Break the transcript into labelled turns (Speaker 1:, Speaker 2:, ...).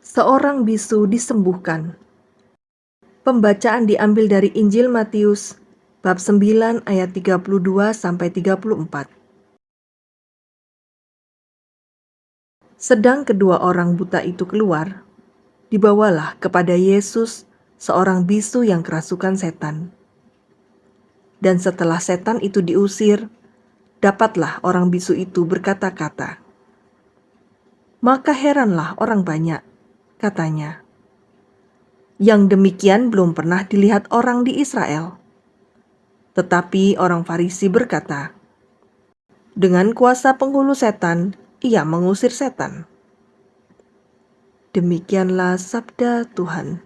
Speaker 1: Seorang bisu disembuhkan. Pembacaan diambil dari Injil Matius bab 9 ayat 32 sampai 34. Sedang kedua orang buta itu keluar, dibawalah kepada Yesus seorang bisu yang kerasukan setan. Dan setelah setan itu diusir, dapatlah orang bisu itu berkata-kata. Maka heranlah orang banyak katanya. Yang demikian belum pernah dilihat orang di Israel. Tetapi orang Farisi berkata, dengan kuasa penghulu setan, ia mengusir setan. Demikianlah sabda Tuhan.